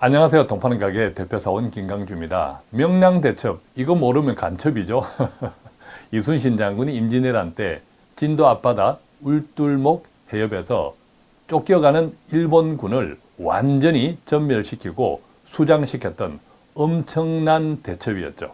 안녕하세요. 동파는 가게 대표사원 김강주입니다. 명량대첩, 이거 모르면 간첩이죠. 이순신 장군이 임진왜란 때 진도 앞바다 울둘목 해협에서 쫓겨가는 일본군을 완전히 전멸시키고 수장시켰던 엄청난 대첩이었죠.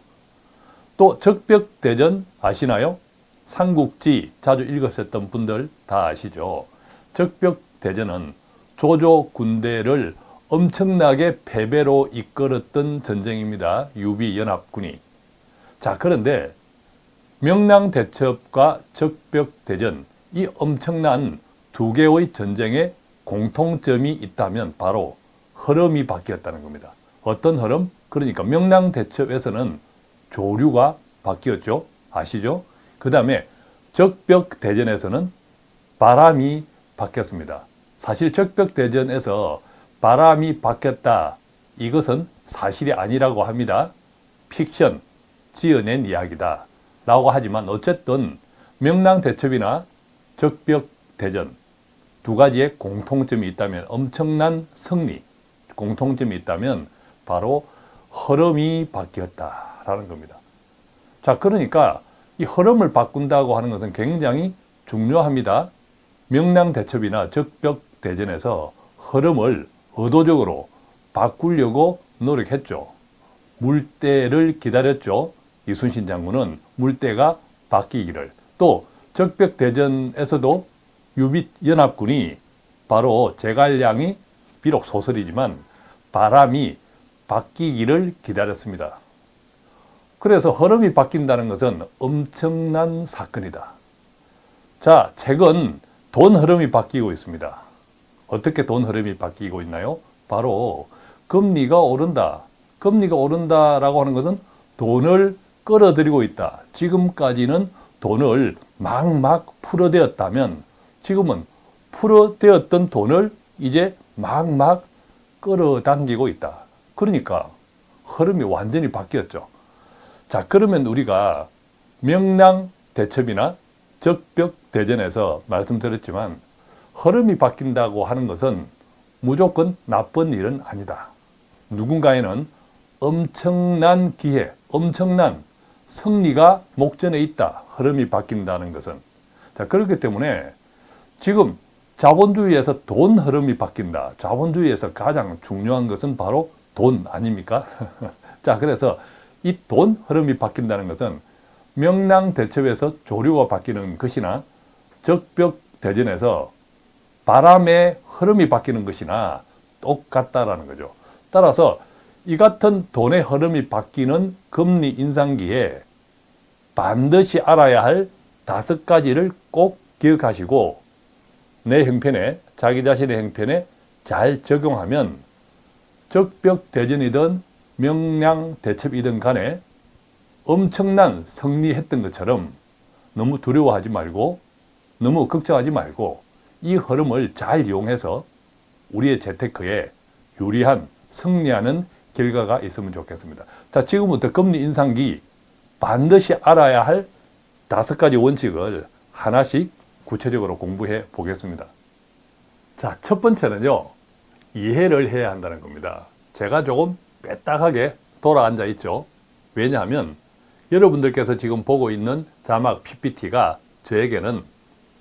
또 적벽대전 아시나요? 삼국지 자주 읽었었던 분들 다 아시죠? 적벽대전은 조조 군대를 엄청나게 패배로 이끌었던 전쟁입니다. 유비연합군이. 자 그런데 명량대첩과 적벽대전 이 엄청난 두 개의 전쟁에 공통점이 있다면 바로 흐름이 바뀌었다는 겁니다. 어떤 흐름? 그러니까 명량대첩에서는 조류가 바뀌었죠. 아시죠? 그 다음에 적벽대전에서는 바람이 바뀌었습니다. 사실 적벽대전에서 바람이 바뀌었다. 이것은 사실이 아니라고 합니다. 픽션, 지어낸 이야기다. 라고 하지만 어쨌든 명랑대첩이나 적벽대전 두 가지의 공통점이 있다면 엄청난 승리, 공통점이 있다면 바로 흐름이 바뀌었다라는 겁니다. 자, 그러니까 이 흐름을 바꾼다고 하는 것은 굉장히 중요합니다. 명량대첩이나 적벽대전에서 흐름을 의도적으로 바꾸려고 노력했죠. 물때를 기다렸죠. 이순신 장군은 물때가 바뀌기를. 또 적벽대전에서도 유빛연합군이 바로 제갈량이 비록 소설이지만 바람이 바뀌기를 기다렸습니다. 그래서 흐름이 바뀐다는 것은 엄청난 사건이다. 자, 최근 돈 흐름이 바뀌고 있습니다. 어떻게 돈 흐름이 바뀌고 있나요? 바로 금리가 오른다. 금리가 오른다라고 하는 것은 돈을 끌어들이고 있다. 지금까지는 돈을 막막 풀어대었다면 지금은 풀어대었던 돈을 이제 막막 끌어당기고 있다. 그러니까 흐름이 완전히 바뀌었죠. 자 그러면 우리가 명랑 대첩이나 적벽 대전에서 말씀드렸지만 흐름이 바뀐다고 하는 것은 무조건 나쁜 일은 아니다. 누군가에는 엄청난 기회, 엄청난 승리가 목전에 있다. 흐름이 바뀐다는 것은. 자, 그렇기 때문에 지금 자본주의에서 돈 흐름이 바뀐다. 자본주의에서 가장 중요한 것은 바로 돈 아닙니까? 자, 그래서 이 돈 흐름이 바뀐다는 것은 명랑 대첩에서 조류가 바뀌는 것이나 적벽 대전에서 바람의 흐름이 바뀌는 것이나 똑같다라는 거죠. 따라서 이 같은 돈의 흐름이 바뀌는 금리 인상기에 반드시 알아야 할 다섯 가지를 꼭 기억하시고 내 형편에 자기 자신의 형편에 잘 적용하면 적벽대전이든 명량대첩이든 간에 엄청난 승리했던 것처럼 너무 두려워하지 말고 너무 걱정하지 말고 이 흐름을 잘 이용해서 우리의 재테크에 유리한 승리하는 결과가 있으면 좋겠습니다. 자, 지금부터 금리 인상기 반드시 알아야 할 다섯 가지 원칙을 하나씩 구체적으로 공부해 보겠습니다. 자, 첫 번째는요. 이해를 해야 한다는 겁니다. 제가 조금 빼딱하게 돌아앉아 있죠. 왜냐하면 여러분들께서 지금 보고 있는 자막 PPT가 저에게는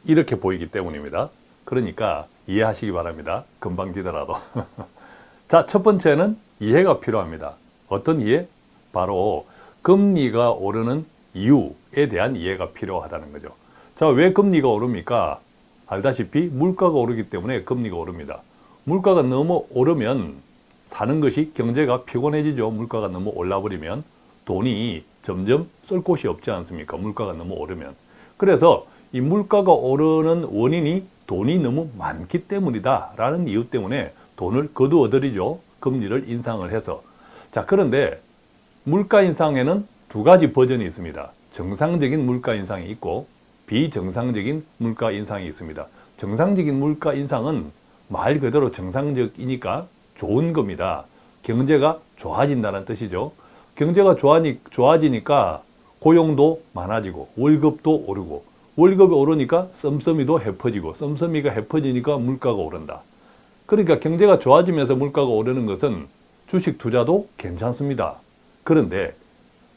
이렇게 보이기 때문입니다. 그러니까 이해하시기 바랍니다. 금방 지더라도. 자, 첫 번째는 이해가 필요합니다. 어떤 이해? 바로 금리가 오르는 이유에 대한 이해가 필요하다는 거죠. 자, 왜 금리가 오릅니까? 알다시피 물가가 오르기 때문에 금리가 오릅니다. 물가가 너무 오르면 사는 것이 경제가 피곤해지죠. 물가가 너무 올라버리면 돈이 점점 쓸 곳이 없지 않습니까? 물가가 너무 오르면. 그래서 이 물가가 오르는 원인이 돈이 너무 많기 때문이다 라는 이유 때문에 돈을 거두어들이죠. 금리를 인상을 해서. 자 그런데 물가 인상에는 두 가지 버전이 있습니다. 정상적인 물가 인상이 있고 비정상적인 물가 인상이 있습니다. 정상적인 물가 인상은 말 그대로 정상적이니까 좋은 겁니다. 경제가 좋아진다는 뜻이죠. 경제가 좋아지니까 고용도 많아지고 월급도 오르고 월급이 오르니까 썸썸이도 해퍼지고 썸썸이가 해퍼지니까 물가가 오른다. 그러니까 경제가 좋아지면서 물가가 오르는 것은 주식 투자도 괜찮습니다. 그런데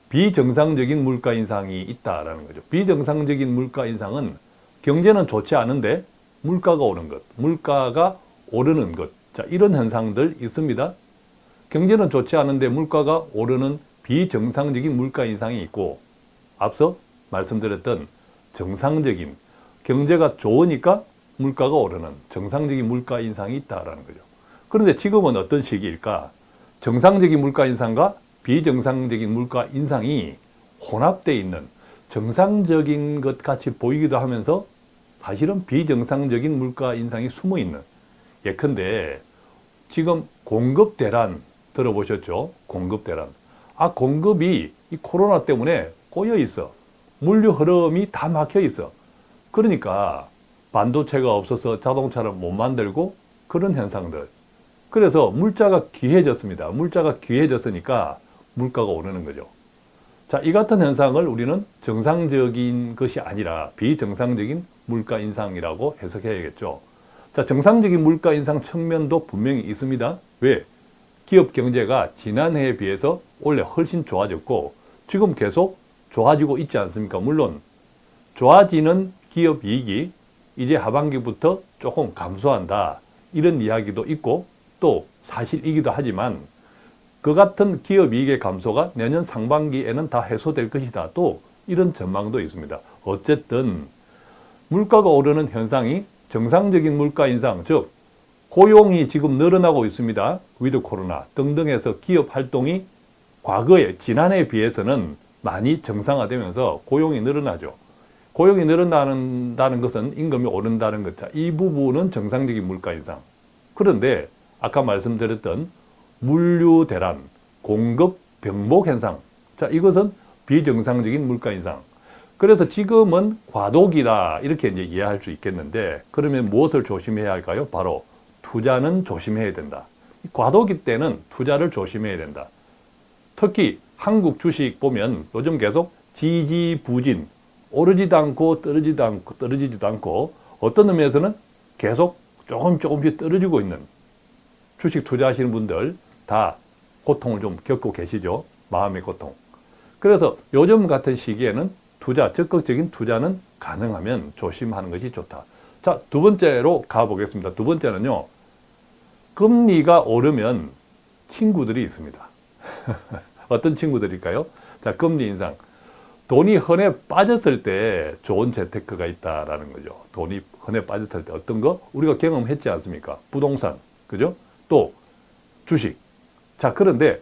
비정상적인 물가 인상이 있다라는 거죠. 비정상적인 물가 인상은 경제는 좋지 않은데 물가가 오른 것, 물가가 오르는 것. 자, 이런 현상들 있습니다. 경제는 좋지 않은데 물가가 오르는 비정상적인 물가 인상이 있고 앞서 말씀드렸던 정상적인 경제가 좋으니까 물가가 오르는 정상적인 물가 인상이 있다라는 거죠. 그런데 지금은 어떤 시기일까? 정상적인 물가 인상과 비정상적인 물가 인상이 혼합되어 있는 정상적인 것 같이 보이기도 하면서 사실은 비정상적인 물가 인상이 숨어 있는 예컨대 지금 공급 대란 들어보셨죠? 공급 대란. 아 공급이 이 코로나 때문에 꼬여 있어. 물류 흐름이 다 막혀 있어. 그러니까 반도체가 없어서 자동차를 못 만들고 그런 현상들. 그래서 물자가 귀해졌습니다. 물자가 귀해졌으니까 물가가 오르는 거죠. 자, 이 같은 현상을 우리는 정상적인 것이 아니라 비정상적인 물가 인상이라고 해석해야겠죠. 자, 정상적인 물가 인상 측면도 분명히 있습니다. 왜? 기업 경제가 지난해에 비해서 원래 훨씬 좋아졌고 지금 계속 좋아지고 있지 않습니까? 물론 좋아지는 기업 이익이 이제 하반기부터 조금 감소한다. 이런 이야기도 있고 또 사실이기도 하지만 그 같은 기업 이익의 감소가 내년 상반기에는 다 해소될 것이다. 또 이런 전망도 있습니다. 어쨌든 물가가 오르는 현상이 정상적인 물가 인상, 즉 고용이 지금 늘어나고 있습니다. with 코로나 등등해서 기업 활동이 과거에 지난해에 비해서는 많이 정상화되면서 고용이 늘어나죠. 고용이 늘어난다는 것은 임금이 오른다는 것. 이 부분은 정상적인 물가 인상. 그런데 아까 말씀드렸던 물류 대란, 공급 병목 현상. 자, 이것은 비정상적인 물가 인상. 그래서 지금은 과도기다 이렇게 이제 이해할 수 있겠는데 그러면 무엇을 조심해야 할까요? 바로 투자는 조심해야 된다. 과도기 때는 투자를 조심해야 된다. 특히 한국 주식 보면 요즘 계속 지지부진 오르지도 않고 떨어지지도 않고 떨어지지도 않고 어떤 의미에서는 계속 조금 조금씩 떨어지고 있는 주식 투자하시는 분들 다 고통을 좀 겪고 계시죠. 마음의 고통. 그래서 요즘 같은 시기에는 투자, 적극적인 투자는 가능하면 조심하는 것이 좋다. 자, 두 번째로 가보겠습니다. 두 번째는요. 금리가 오르면 친구들이 있습니다. 어떤 친구들일까요? 자, 금리 인상. 돈이 흔해 빠졌을 때 좋은 재테크가 있다라는 거죠. 돈이 흔해 빠졌을 때 어떤 거? 우리가 경험했지 않습니까? 부동산, 그죠? 또 주식. 자, 그런데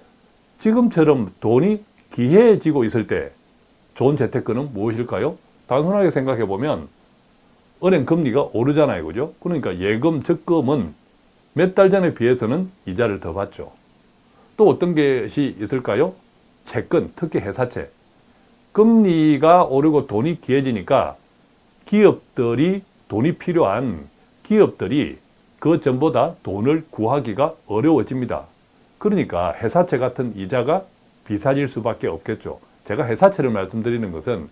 지금처럼 돈이 귀해지고 있을 때 좋은 재테크는 무엇일까요? 단순하게 생각해 보면 은행 금리가 오르잖아요. 그죠? 그러니까 예금, 적금은 몇 달 전에 비해서는 이자를 더 받죠. 또 어떤 것이 있을까요? 채권, 특히 회사채. 금리가 오르고 돈이 귀해지니까 기업들이 돈이 필요한 기업들이 그 전보다 돈을 구하기가 어려워집니다. 그러니까 회사채 같은 이자가 비싸질 수밖에 없겠죠. 제가 회사채를 말씀드리는 것은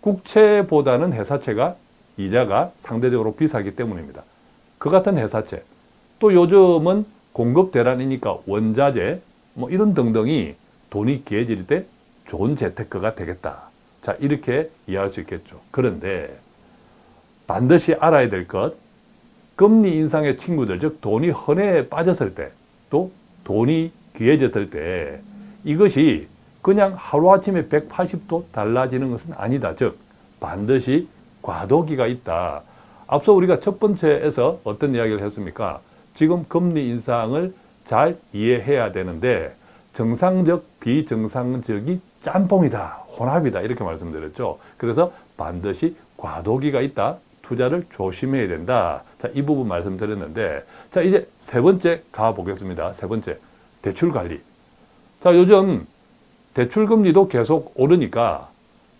국채보다는 회사채가 이자가 상대적으로 비싸기 때문입니다. 그 같은 회사채. 또 요즘은 공급 대란이니까 원자재 뭐 이런 등등이 돈이 귀해질 때 좋은 재테크가 되겠다. 자 이렇게 이해할 수 있겠죠. 그런데 반드시 알아야 될 것, 금리 인상의 친구들, 즉 돈이 헌에 빠졌을 때, 또 돈이 귀해졌을 때 이것이 그냥 하루아침에 180도 달라지는 것은 아니다. 즉 반드시 과도기가 있다. 앞서 우리가 첫 번째에서 어떤 이야기를 했습니까? 지금 금리 인상을 잘 이해해야 되는데 정상적, 비정상적이 짬뽕이다, 혼합이다 이렇게 말씀드렸죠. 그래서 반드시 과도기가 있다. 투자를 조심해야 된다. 자, 이 부분 말씀드렸는데 자, 이제 세 번째 가보겠습니다. 세 번째, 대출 관리. 자, 요즘 대출 금리도 계속 오르니까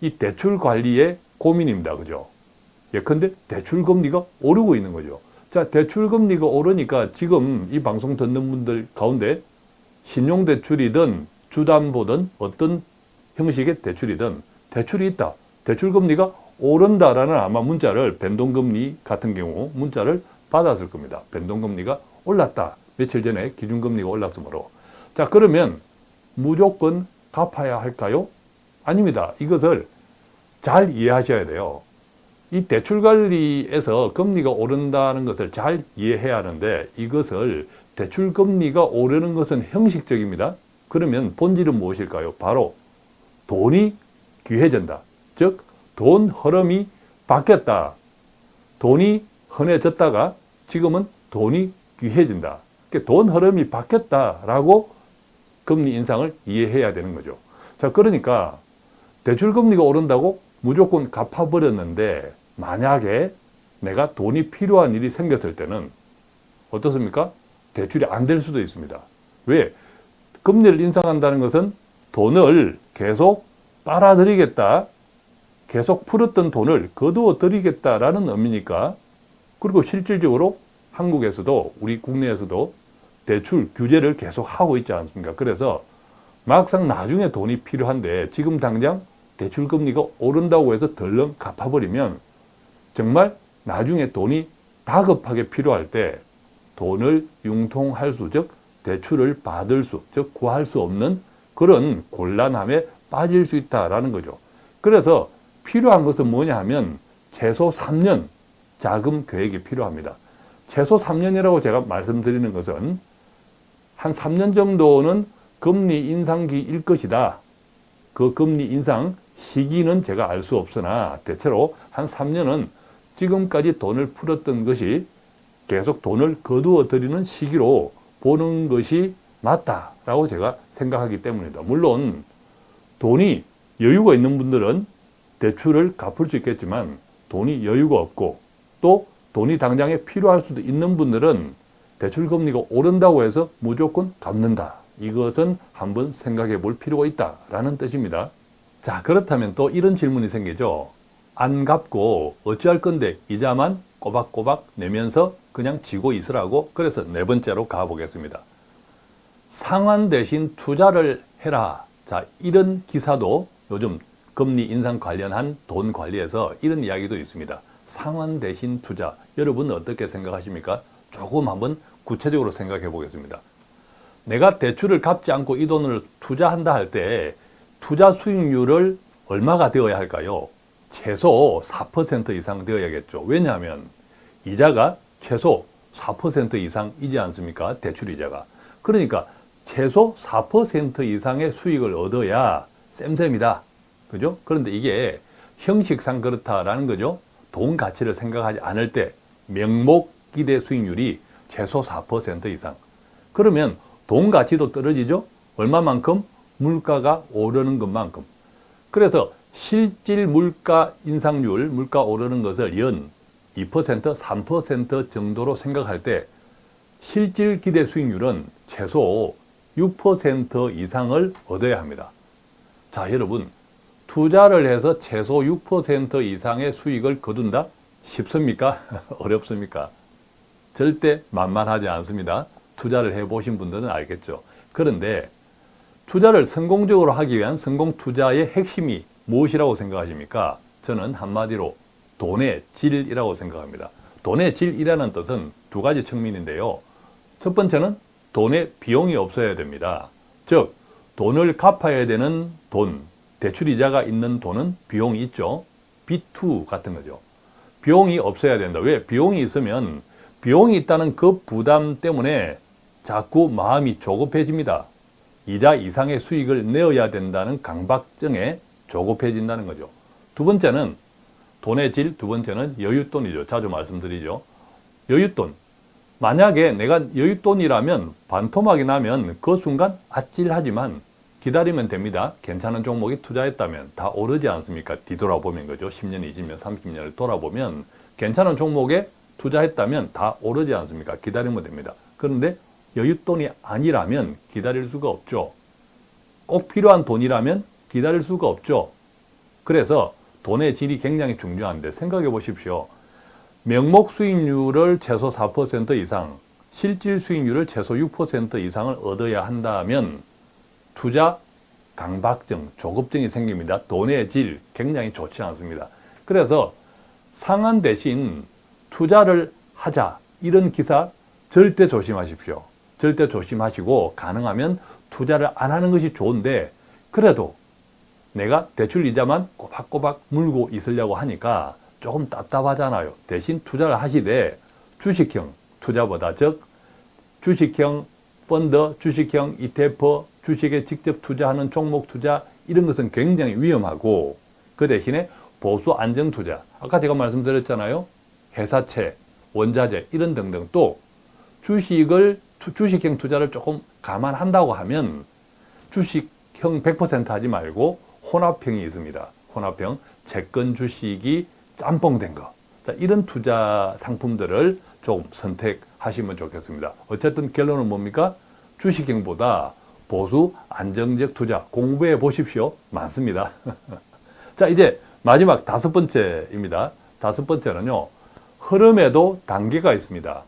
이 대출 관리에 고민입니다. 그죠? 예컨대 대출 금리가 오르고 있는 거죠. 자, 대출 금리가 오르니까 지금 이 방송 듣는 분들 가운데 신용대출이든 주담보든 어떤 형식의 대출이든 대출이 있다. 대출 금리가 오른다라는 아마 문자를 변동금리 같은 경우 문자를 받았을 겁니다. 변동금리가 올랐다. 며칠 전에 기준금리가 올랐으므로. 자, 그러면 무조건 갚아야 할까요? 아닙니다. 이것을 잘 이해하셔야 돼요. 이 대출 관리에서 금리가 오른다는 것을 잘 이해해야 하는데 이것을 대출 금리가 오르는 것은 형식적입니다. 그러면 본질은 무엇일까요? 바로 돈이 귀해진다. 즉, 돈 흐름이 바뀌었다. 돈이 흔해졌다가 지금은 돈이 귀해진다. 그러니까 돈 흐름이 바뀌었다라고 금리 인상을 이해해야 되는 거죠. 자, 그러니까 대출 금리가 오른다고 무조건 갚아버렸는데 만약에 내가 돈이 필요한 일이 생겼을 때는 어떻습니까? 대출이 안 될 수도 있습니다. 왜? 금리를 인상한다는 것은 돈을 계속 빨아들이겠다. 계속 풀었던 돈을 거두어 드리겠다라는 의미니까 그리고 실질적으로 한국에서도 우리 국내에서도 대출 규제를 계속 하고 있지 않습니까? 그래서 막상 나중에 돈이 필요한데 지금 당장 대출 금리가 오른다고 해서 덜렁 갚아버리면 정말 나중에 돈이 다급하게 필요할 때 돈을 융통할 수, 즉 대출을 받을 수, 즉 구할 수 없는 그런 곤란함에 빠질 수 있다라는 거죠. 그래서 필요한 것은 뭐냐 하면 최소 3년 자금 계획이 필요합니다. 최소 3년이라고 제가 말씀드리는 것은 한 3년 정도는 금리 인상기일 것이다. 그 금리 인상 시기는 제가 알 수 없으나 대체로 한 3년은 지금까지 돈을 풀었던 것이 계속 돈을 거두어 드리는 시기로 보는 것이 맞다라고 제가 생각하기 때문이다. 물론 돈이 여유가 있는 분들은 대출을 갚을 수 있겠지만 돈이 여유가 없고 또 돈이 당장에 필요할 수도 있는 분들은 대출 금리가 오른다고 해서 무조건 갚는다. 이것은 한번 생각해 볼 필요가 있다라는 뜻입니다. 자, 그렇다면 또 이런 질문이 생기죠. 안 갚고 어찌할 건데 이자만 꼬박꼬박 내면서 그냥 지고 있으라고 그래서 네 번째로 가보겠습니다. 상환 대신 투자를 해라. 자, 이런 기사도 요즘 금리 인상 관련한 돈 관리에서 이런 이야기도 있습니다. 상환 대신 투자. 여러분 어떻게 생각하십니까? 조금 한번 구체적으로 생각해 보겠습니다. 내가 대출을 갚지 않고 이 돈을 투자한다 할 때 투자 수익률을 얼마가 되어야 할까요? 최소 4% 이상 되어야겠죠. 왜냐하면 이자가 최소 4% 이상이지 않습니까? 대출 이자가. 그러니까 최소 4% 이상의 수익을 얻어야 쌤쌤이다. 그죠? 그런데 이게 형식상 그렇다라는 거죠. 돈 가치를 생각하지 않을 때 명목 기대 수익률이 최소 4% 이상. 그러면 돈 가치도 떨어지죠? 얼마만큼? 물가가 오르는 것만큼. 그래서 실질 물가 인상률, 물가 오르는 것을 연 2%, 3% 정도로 생각할 때 실질 기대 수익률은 최소 6% 이상을 얻어야 합니다. 자, 여러분, 투자를 해서 최소 6% 이상의 수익을 거둔다? 쉽습니까? 어렵습니까? 절대 만만하지 않습니다. 투자를 해보신 분들은 알겠죠. 그런데 투자를 성공적으로 하기 위한 성공 투자의 핵심이 무엇이라고 생각하십니까? 저는 한마디로 돈의 질이라고 생각합니다. 돈의 질이라는 뜻은 두 가지 측면인데요. 첫 번째는 돈의 비용이 없어야 됩니다. 즉, 돈을 갚아야 되는 돈, 대출이자가 있는 돈은 비용이 있죠. B2 같은 거죠. 비용이 없어야 된다. 왜? 비용이 있으면 비용이 있다는 그 부담 때문에 자꾸 마음이 조급해집니다. 이자 이상의 수익을 내어야 된다는 강박증에 조급해진다는 거죠. 두 번째는 돈의 질, 두 번째는 여윳돈이죠. 자주 말씀드리죠. 여윳돈. 만약에 내가 여윳돈이라면 반토막이 나면 그 순간 아찔하지만 기다리면 됩니다. 괜찮은 종목에 투자했다면 다 오르지 않습니까? 뒤돌아보면 그죠. 10년, 20년, 30년을 돌아보면 괜찮은 종목에 투자했다면 다 오르지 않습니까? 기다리면 됩니다. 그런데 여윳돈이 아니라면 기다릴 수가 없죠. 꼭 필요한 돈이라면 기다릴 수가 없죠. 그래서 돈의 질이 굉장히 중요한데 생각해 보십시오. 명목 수익률을 최소 4% 이상, 실질 수익률을 최소 6% 이상을 얻어야 한다면 투자 강박증, 조급증이 생깁니다. 돈의 질 굉장히 좋지 않습니다. 그래서 상한 대신 투자를 하자 이런 기사 절대 조심하십시오. 절대 조심하시고 가능하면 투자를 안 하는 것이 좋은데 그래도 내가 대출 이자만 꼬박꼬박 물고 있으려고 하니까 조금 답답하잖아요. 대신 투자를 하시되 주식형 투자보다 즉 주식형 펀드, 주식형 ETF, 주식에 직접 투자하는 종목 투자 이런 것은 굉장히 위험하고 그 대신에 보수 안정 투자 아까 제가 말씀드렸잖아요. 회사채, 원자재 이런 등등 또 주식을 주식형 투자를 조금 감안한다고 하면 주식형 100% 하지 말고 혼합형이 있습니다. 혼합형, 채권 주식이 짬뽕된 거. 자, 이런 투자 상품들을 좀 선택하시면 좋겠습니다. 어쨌든 결론은 뭡니까? 주식형보다 보수 안정적 투자 공부해 보십시오. 많습니다. 자, 이제 마지막 다섯 번째입니다. 다섯 번째는요. 흐름에도 단계가 있습니다.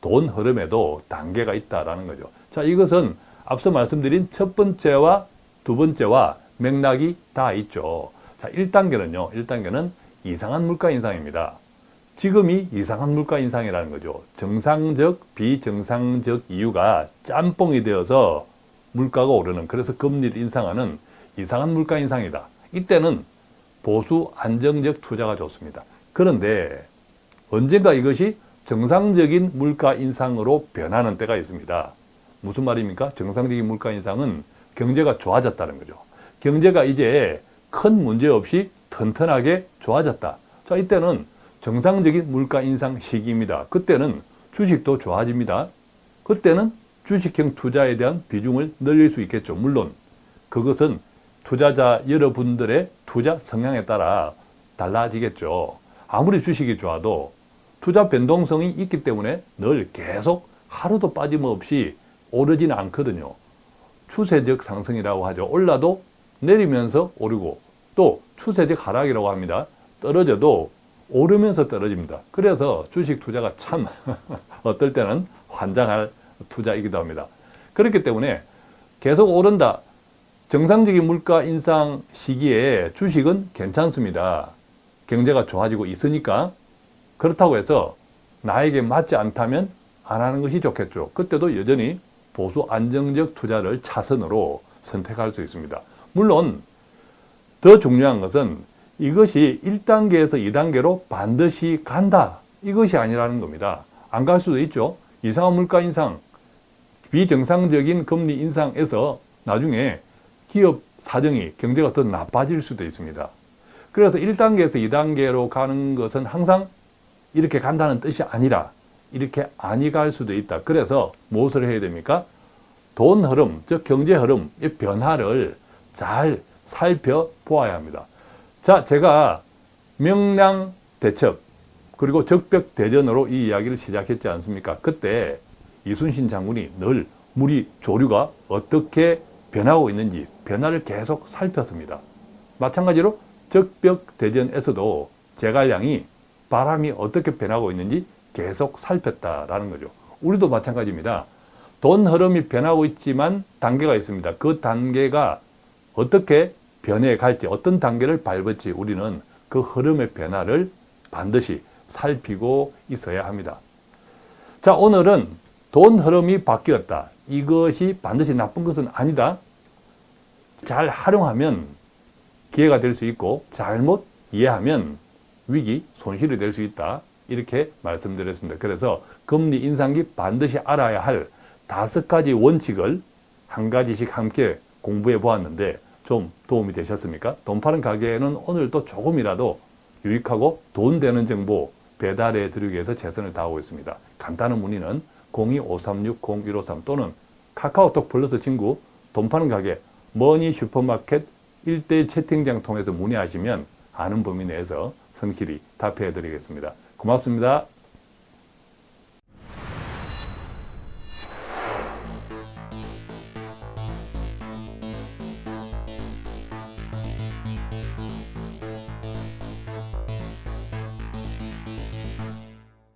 돈 흐름에도 단계가 있다라는 거죠. 자, 이것은 앞서 말씀드린 첫 번째와 두 번째와 맥락이 다 있죠. 자, 1단계는요. 1단계는 이상한 물가 인상입니다. 지금이 이상한 물가 인상이라는 거죠. 정상적, 비정상적 이유가 짬뽕이 되어서 물가가 오르는 그래서 금리를 인상하는 이상한 물가 인상이다. 이때는 보수 안정적 투자가 좋습니다. 그런데 언젠가 이것이 정상적인 물가 인상으로 변하는 때가 있습니다. 무슨 말입니까? 정상적인 물가 인상은 경제가 좋아졌다는 거죠. 경제가 이제 큰 문제 없이 튼튼하게 좋아졌다. 자, 이때는 정상적인 물가 인상 시기입니다. 그때는 주식도 좋아집니다. 그때는 주식형 투자에 대한 비중을 늘릴 수 있겠죠. 물론 그것은 투자자 여러분들의 투자 성향에 따라 달라지겠죠. 아무리 주식이 좋아도 투자 변동성이 있기 때문에 늘 계속 하루도 빠짐없이 오르지는 않거든요. 추세적 상승이라고 하죠. 올라도 내리면서 오르고 또 추세적 하락이라고 합니다. 떨어져도 오르면서 떨어집니다. 그래서 주식 투자가 참 어떨 때는 환장할 투자이기도 합니다. 그렇기 때문에 계속 오른다. 정상적인 물가 인상 시기에 주식은 괜찮습니다. 경제가 좋아지고 있으니까 그렇다고 해서 나에게 맞지 않다면 안 하는 것이 좋겠죠. 그때도 여전히 보수 안정적 투자를 차선으로 선택할 수 있습니다. 물론 더 중요한 것은 이것이 1단계에서 2단계로 반드시 간다. 이것이 아니라는 겁니다. 안 갈 수도 있죠. 이상한 물가 인상, 비정상적인 금리 인상에서 나중에 기업 사정이 경제가 더 나빠질 수도 있습니다. 그래서 1단계에서 2단계로 가는 것은 항상 이렇게 간다는 뜻이 아니라 이렇게 아니 갈 수도 있다. 그래서 무엇을 해야 됩니까? 돈 흐름, 즉 경제 흐름의 변화를 잘 살펴보아야 합니다. 자, 제가 명량 대첩 그리고 적벽 대전으로 이 이야기를 시작했지 않습니까? 그때 이순신 장군이 늘 무리 조류가 어떻게 변하고 있는지 변화를 계속 살폈습니다. 마찬가지로 적벽 대전에서도 제갈량이 바람이 어떻게 변하고 있는지 계속 살폈다라는 거죠. 우리도 마찬가지입니다. 돈 흐름이 변하고 있지만 단계가 있습니다. 그 단계가 어떻게 변해 갈지 어떤 단계를 밟을지 우리는 그 흐름의 변화를 반드시 살피고 있어야 합니다. 자 오늘은 돈 흐름이 바뀌었다. 이것이 반드시 나쁜 것은 아니다. 잘 활용하면 기회가 될 수 있고 잘못 이해하면 위기, 손실이 될 수 있다. 이렇게 말씀드렸습니다. 그래서 금리 인상기 반드시 알아야 할 다섯 가지 원칙을 한 가지씩 함께 공부해 보았는데 좀 도움이 되셨습니까? 돈 파는 가게에는 오늘도 조금이라도 유익하고 돈 되는 정보 배달해 드리기 위해서 최선을 다하고 있습니다. 간단한 문의는 02-536-0153 또는 카카오톡 플러스 친구 돈 파는 가게 머니 슈퍼마켓 1대1 채팅장 통해서 문의하시면 아는 범위 내에서 성실히 답해 드리겠습니다. 고맙습니다.